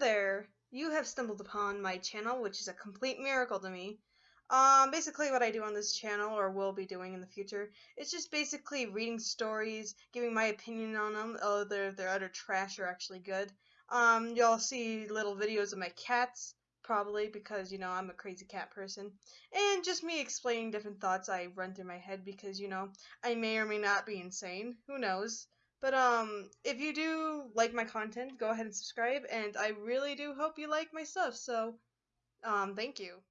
There. You have stumbled upon my channel, which is a complete miracle to me. Um, basically, what I do on this channel, or will be doing in the future, is just basically reading stories, giving my opinion on them, whether they're utter trash or actually good. Um, you'll see little videos of my cats, probably because you know I'm a crazy cat person, and just me explaining different thoughts I run through my head because you know I may or may not be insane. Who knows? But um, if you do like my content, go ahead and subscribe, and I really do hope you like my stuff. So, um, thank you.